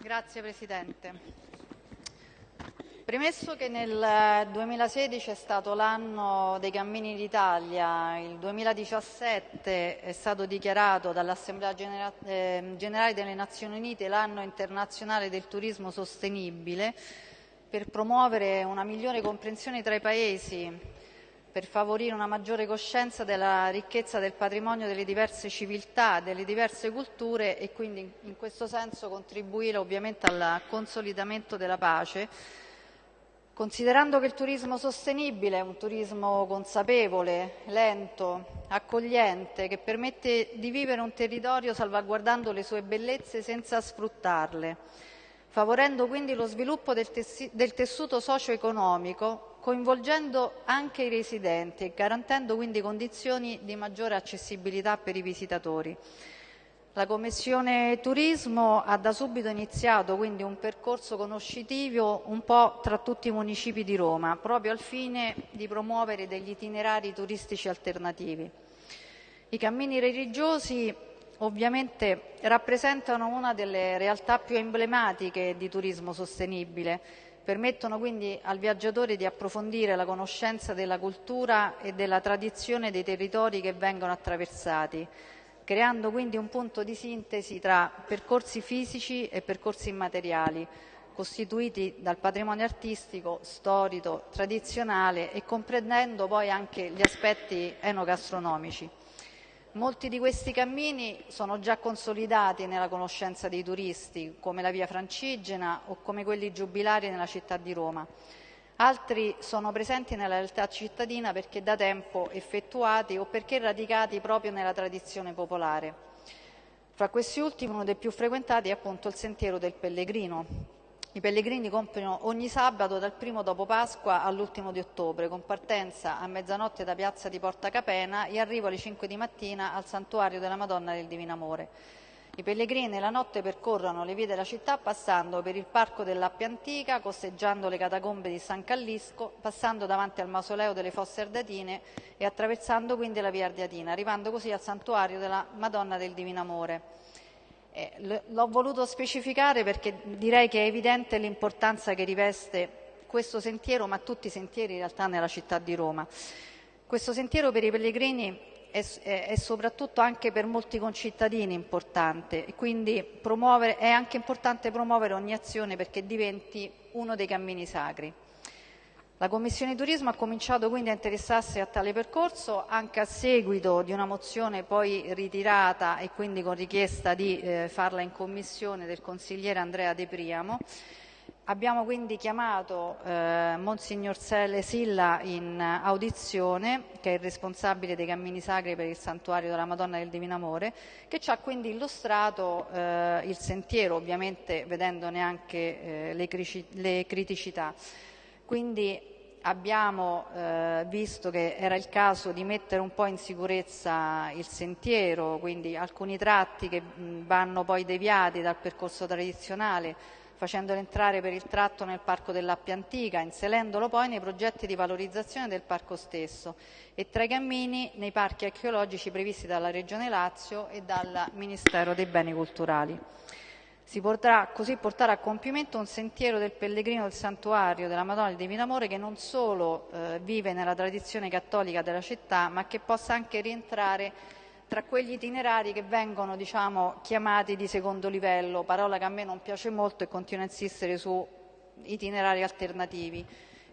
Grazie Presidente. Premesso che nel 2016 è stato l'anno dei cammini d'Italia, il 2017 è stato dichiarato dall'Assemblea ehm, Generale delle Nazioni Unite l'anno internazionale del turismo sostenibile, per promuovere una migliore comprensione tra i Paesi, per favorire una maggiore coscienza della ricchezza del patrimonio delle diverse civiltà, delle diverse culture e quindi in questo senso contribuire ovviamente al consolidamento della pace. Considerando che il turismo sostenibile è un turismo consapevole, lento, accogliente, che permette di vivere un territorio salvaguardando le sue bellezze senza sfruttarle, favorendo quindi lo sviluppo del, del tessuto socio-economico, coinvolgendo anche i residenti e garantendo quindi condizioni di maggiore accessibilità per i visitatori. La Commissione Turismo ha da subito iniziato quindi un percorso conoscitivo un po' tra tutti i municipi di Roma, proprio al fine di promuovere degli itinerari turistici alternativi. I cammini religiosi ovviamente rappresentano una delle realtà più emblematiche di turismo sostenibile, permettono quindi al viaggiatore di approfondire la conoscenza della cultura e della tradizione dei territori che vengono attraversati, creando quindi un punto di sintesi tra percorsi fisici e percorsi immateriali, costituiti dal patrimonio artistico, storico, tradizionale e comprendendo poi anche gli aspetti enogastronomici. Molti di questi cammini sono già consolidati nella conoscenza dei turisti, come la Via Francigena o come quelli giubilari nella città di Roma. Altri sono presenti nella realtà cittadina perché da tempo effettuati o perché radicati proprio nella tradizione popolare. Fra questi ultimi uno dei più frequentati è appunto il Sentiero del Pellegrino. I pellegrini compiono ogni sabato dal primo dopo Pasqua all'ultimo di ottobre, con partenza a mezzanotte da piazza di Porta Capena e arrivo alle 5 di mattina al santuario della Madonna del Divino Amore. I pellegrini nella notte percorrono le vie della città passando per il parco dell'Appia Antica, costeggiando le catacombe di San Callisco, passando davanti al mausoleo delle Fosse Ardatine e attraversando quindi la via Ardiatina, arrivando così al santuario della Madonna del Divino Amore. Eh, l'ho voluto specificare perché direi che è evidente l'importanza che riveste questo sentiero, ma tutti i sentieri in realtà nella città di Roma. Questo sentiero per i pellegrini è, è, soprattutto anche per molti concittadini importante e quindi è anche importante promuovere ogni azione perché diventi uno dei cammini sacri. La Commissione Turismo ha cominciato quindi a interessarsi a tale percorso anche a seguito di una mozione poi ritirata e quindi con richiesta di eh, farla in commissione del consigliere Andrea De Priamo Abbiamo quindi chiamato eh, Monsignor Sele Silla in audizione, che è il responsabile dei cammini sacri per il santuario della Madonna del Divino Amore, che ci ha quindi illustrato eh, il sentiero, ovviamente vedendone anche eh, le, le, criticità. Quindi abbiamo eh, visto che era il caso di mettere un po' in sicurezza il sentiero, quindi alcuni tratti che vanno poi deviati dal percorso tradizionale facendolo entrare per il tratto nel parco dell'Appia Antica, inserendolo poi nei progetti di valorizzazione del parco stesso e tra i cammini nei parchi archeologici previsti dalla Regione Lazio e dal Ministero dei Beni Culturali. Si potrà così portare a compimento un sentiero del pellegrino del santuario della Madonna del Divino Amore che non solo eh, vive nella tradizione cattolica della città, ma che possa anche rientrare tra quegli itinerari che vengono diciamo, chiamati di secondo livello, parola che a me non piace molto e continuo a insistere su itinerari alternativi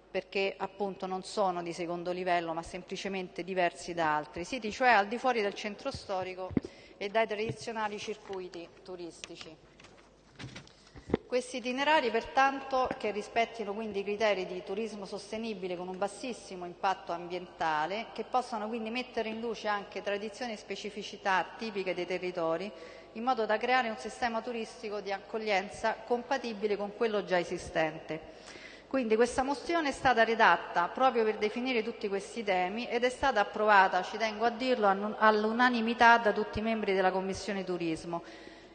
perché appunto non sono di secondo livello ma semplicemente diversi da altri, siti cioè al di fuori del centro storico e dai tradizionali circuiti turistici. Questi itinerari pertanto che rispettino quindi i criteri di turismo sostenibile con un bassissimo impatto ambientale, che possano quindi mettere in luce anche tradizioni e specificità tipiche dei territori, in modo da creare un sistema turistico di accoglienza compatibile con quello già esistente. Quindi questa mozione è stata redatta proprio per definire tutti questi temi ed è stata approvata, ci tengo a dirlo, all'unanimità da tutti i membri della Commissione Turismo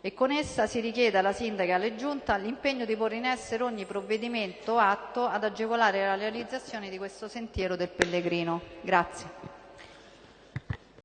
e con essa si richiede alla Sindaca e alle Giunta l'impegno di porre in essere ogni provvedimento atto ad agevolare la realizzazione di questo sentiero del pellegrino. Grazie.